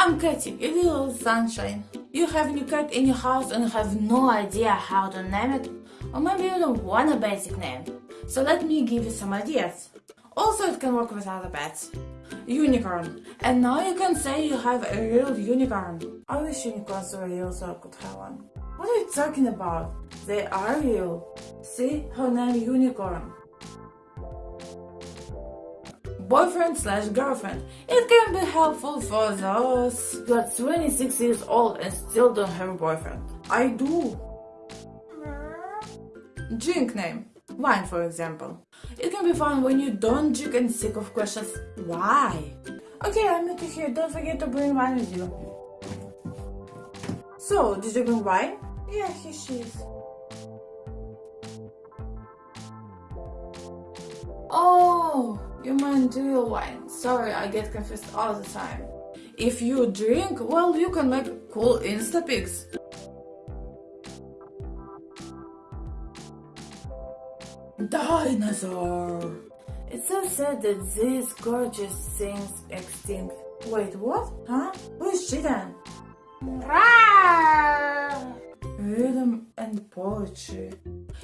I'm Katy, your little sunshine. You have a new cat in your house and have no idea how to name it? Or maybe you don't want a basic name. So let me give you some ideas. Also, it can work with other pets. Unicorn. And now you can say you have a real unicorn. I wish unicorns were real so I could have one. What are you talking about? They are real. See, her name Unicorn boyfriend slash girlfriend. It can be helpful for those who are 26 years old and still don't have a boyfriend. I do. Drink name. Wine, for example. It can be fun when you don't drink and sick of questions. Why? Okay, I meet you here. Don't forget to bring wine with you. So, did you bring wine? Yeah, here she is. Oh, you mean real wine. Sorry, I get confused all the time. If you drink, well, you can make cool Insta pics. Dinosaur! It's so sad that these gorgeous things extinct. Wait, what? Huh? Who is she then? Rhythm and poetry.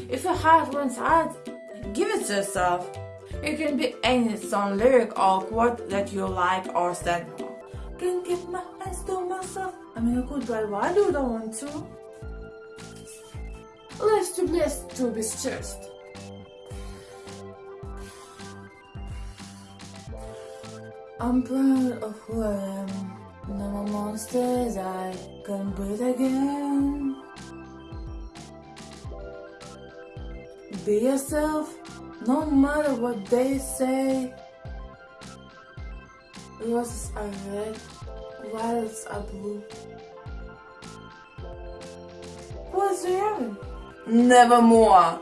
If your heart wants art, give it to yourself. It can be any song, lyric or quote that you like or stand for. Can keep my hands to myself. I mean, I could, but why don't want to? Less to blessed to be stressed. I'm proud of who I am. No more monsters, I can breathe again. Be yourself, no matter what they say. Roses are red, violets are blue. What's the heaven? Nevermore.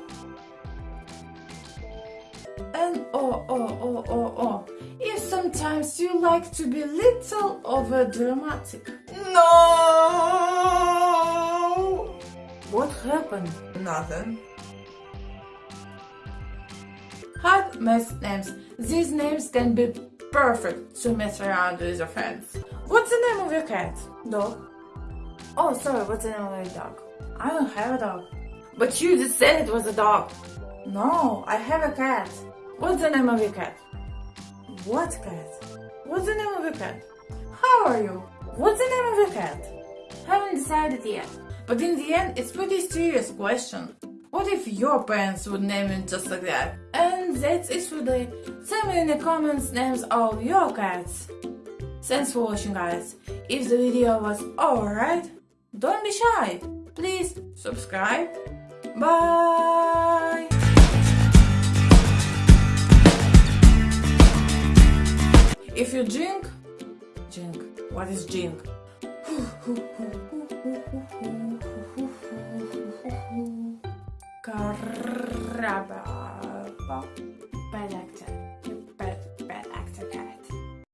And oh, oh, oh, oh, oh. If sometimes you like to be little over dramatic. No! What happened? Nothing. Hot mess names. These names can be perfect to mess around with your friends. What's the name of your cat? Dog. Oh, sorry, what's the name of your dog? I don't have a dog. But you just said it was a dog. No, I have a cat. What's the name of your cat? What cat? What's the name of your cat? How are you? What's the name of your cat? Haven't decided yet. But in the end, it's pretty serious question. What if your parents would name it just like that? And that's it for today. Tell me in the comments names of your cats. Thanks for watching guys. If the video was alright, don't be shy. Please subscribe. Bye! If you drink, drink. What is drink? Karababa. Belekte.